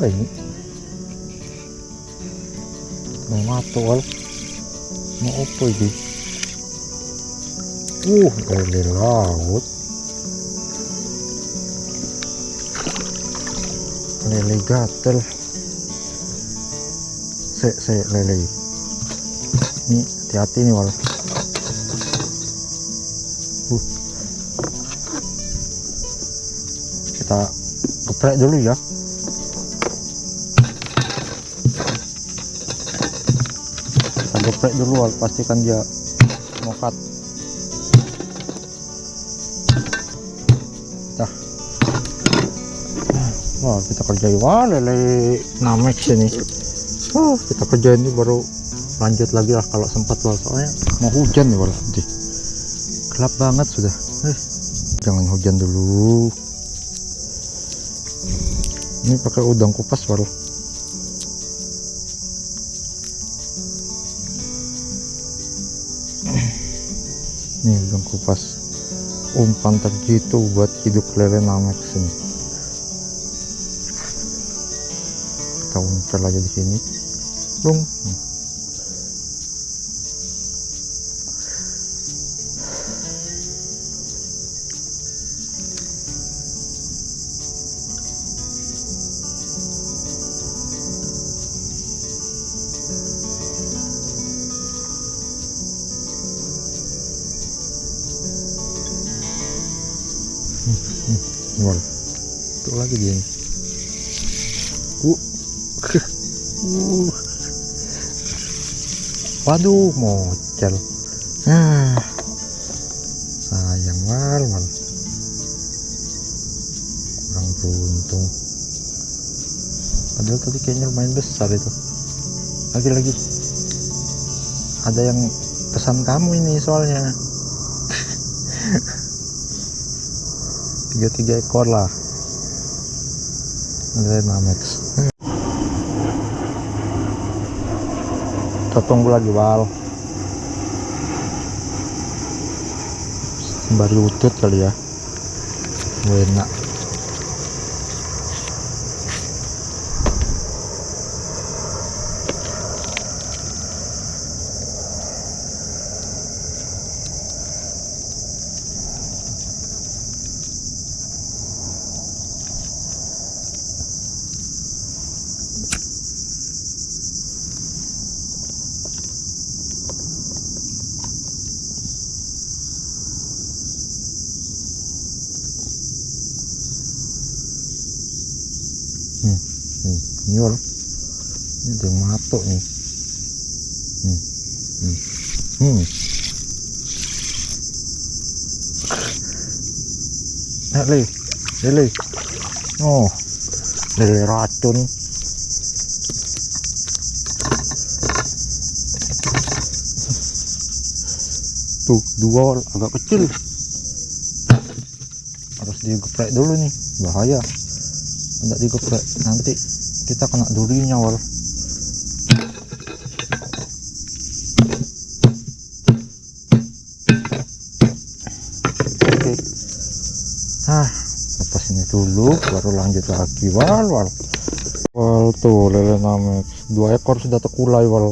apa ini mau mau apa ini uh lele laut lele gatel se se lele ini hati-hati nih wal uh. kita geprek dulu ya geprek dulu pastikan dia mokat dah. Wah kita kerjain wah lele namex ini Wah, kita kerjain ini baru lanjut lagi lah kalau sempat wal soalnya mau hujan nih wal nanti gelap banget sudah. Eh, jangan hujan dulu. Ini pakai udang kupas wal nih udang kupas umpan terjitu buat hidup lele namek sini kita uncel aja di sini Bung. Wal. Tuh lagi dia nih. Uh. uh. Waduh, mocel. Ah. Sayang wal, wal. Kurang beruntung. Padahal tadi kayaknya lumayan besar itu. Lagi-lagi. Ada yang pesan kamu ini soalnya. Tiga tiga ekor lah. Ada namex kita tunggu lagi wal sembari utut kali ya. Enak hmm, hmm. ini ada yang matok nih hmm. Hmm. Hmm. Eh, le, lele, oh, lele racun. Tuh, dua agak kecil. Harus digeprek dulu nih, bahaya tidak digeprek nanti kita kena durinya wal. Oke. Ah lepas ini dulu baru lanjut lagi wal wal. Wal tuh lele namek dua ekor sudah terkulai wal.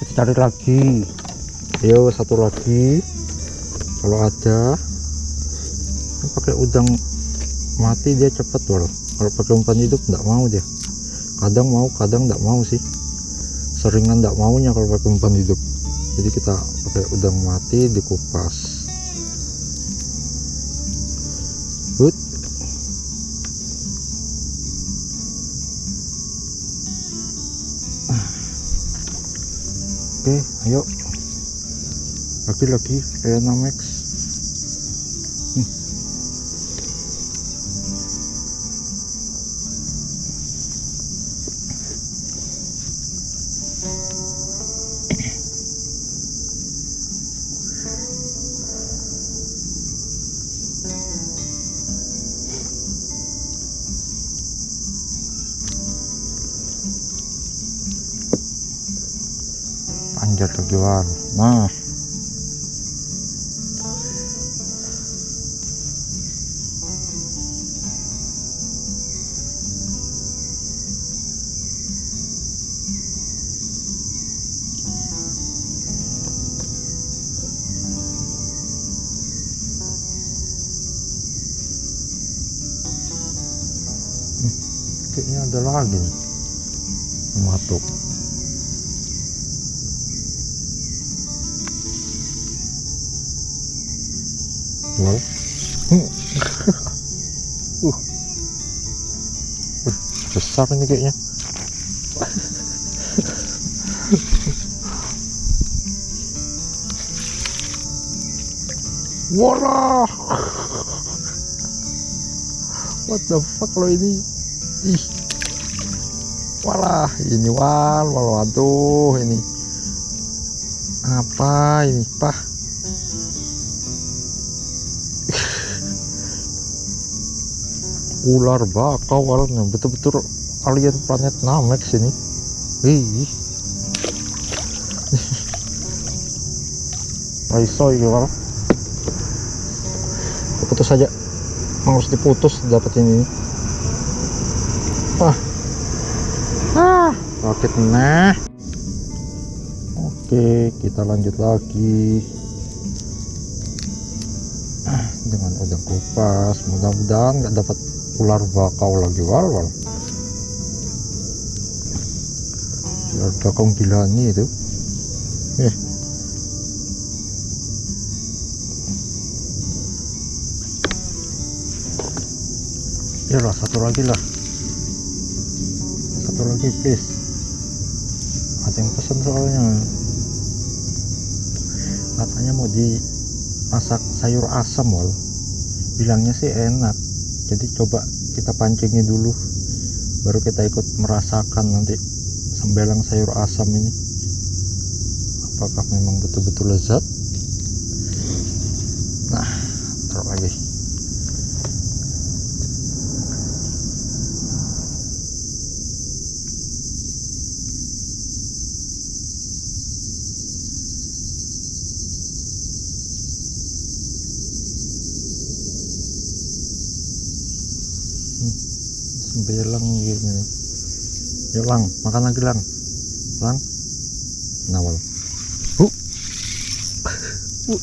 Kita cari lagi. Ayo satu lagi. Kalau ada pakai udang mati dia cepet wal. Kalau pakai umpan hidup enggak mau dia kadang mau kadang enggak mau sih. Seringan enggak maunya kalau pakai umpan hidup. Jadi kita pakai udang mati dikupas. Good oke ayo. Lagi-lagi Max эту белару. На. Kayaknya ada lagi nih. Matuk. Wal. Hmm. uh. Besar ini kayaknya Walah. What the fuck lo ini? Ih. Walah, ini wal, wal waduh ini. Apa ini, Pah? Ular bakau walnya betul-betul alien planet Namek sini. Ih. Raiso ini wal putus saja. Harus diputus dapat ini. Wah ah. Roket nah oke kita lanjut lagi. Ah, dengan udang kupas. Mudah-mudahan nggak dapat ular bakau lagi wal wal ular bakau gila nih itu. Eh. Ya lah satu lagi lah. Satu lagi please. Ada yang pesan soalnya. Katanya mau dimasak sayur asam wal. Bilangnya sih enak jadi coba kita pancingin dulu baru kita ikut merasakan nanti sembelang sayur asam ini. Apakah memang betul-betul lezat? Nah taruh lagi sembelang gitu. Nih yuk lang makan lagi lang. Lang. Nawal. Hu. Hu.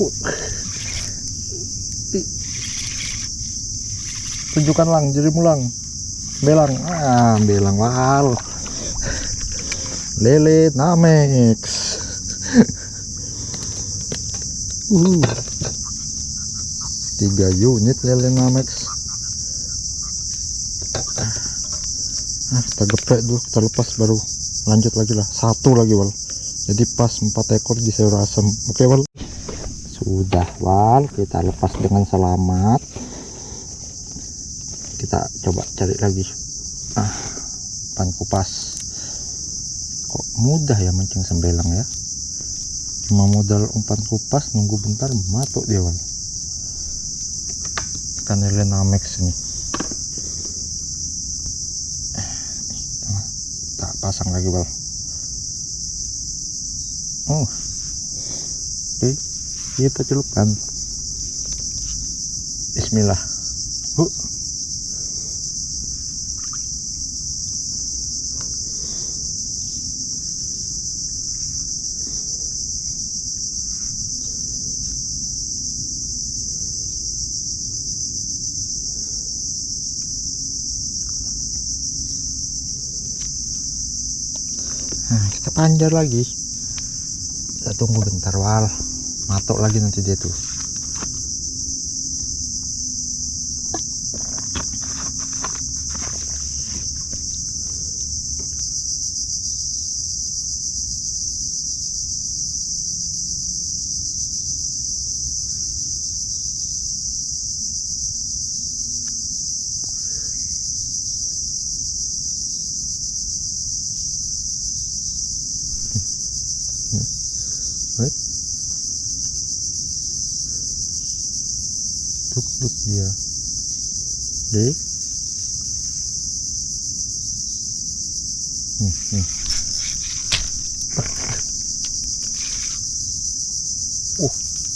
Hu. Tunjukkan lang jadimu lang. Belang. Ah belang wal lele namex. Uh. Tiga unit lele namex nah kita geprek dulu kita lepas baru lanjut lagi lah. Satu lagi wal. Jadi pas empat ekor di sayur asam oke wal? Sudah wal. Kita lepas dengan selamat. Kita coba cari lagi. Ah pan kupas. Kok mudah ya mancing sembelang ya? Cuma modal umpan kupas nunggu bentar matuk dia wal. Ikan lele namex ini pasang lagi bal. Oh. Oke kita celupkan bismillah. Huh. Panjar lagi. Kita tunggu bentar wal. Matok lagi nanti dia tuh. Right? Duk duk dia. Oke. Hmm, hmm. Uh,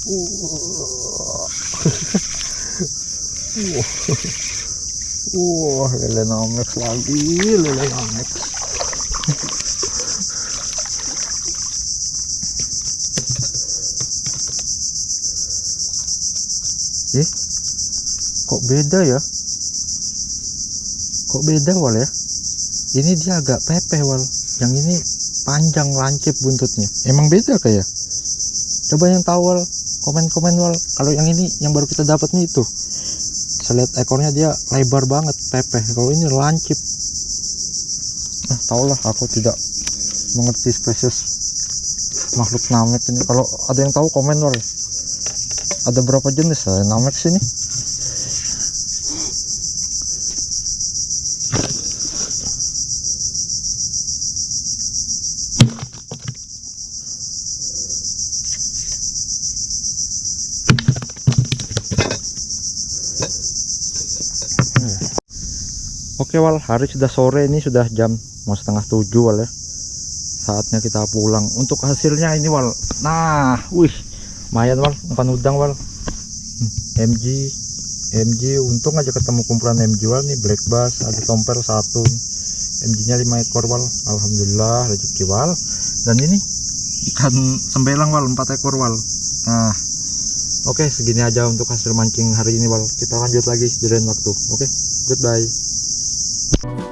uh. Wah, lele namex lagi, lele namex. Kok beda ya? kok beda wal ya? Ini dia agak pepeh wal. Yang ini panjang lancip buntutnya. Emang beda kayak coba yang tahu wal. Komen-komen wal. Kalau yang ini yang baru kita dapat nih itu. Saya lihat ekornya dia lebar banget pepeh. Kalau ini lancip. Nah tau lah aku tidak mengerti spesies makhluk namek ini. Kalau ada yang tahu komen wal. Ada berapa jenis ya namek sini Oke Wal, hari sudah sore ini sudah jam mau setengah tujuh Wal ya. Saatnya kita pulang. Untuk hasilnya ini Wal. Nah, wih, lumayan Wal, umpan udang Wal. Hmm, MG, MG, untung aja ketemu kumpulan MG Wal nih, black bass, ada tomper satu. MG-nya 5 ekor Wal. Alhamdulillah rezeki Wal. Dan ini ikan sembelang Wal, 4 ekor Wal. Nah, oke segini aja untuk hasil mancing hari ini Wal. Kita lanjut lagi di waktu. Oke, goodbye. Peace.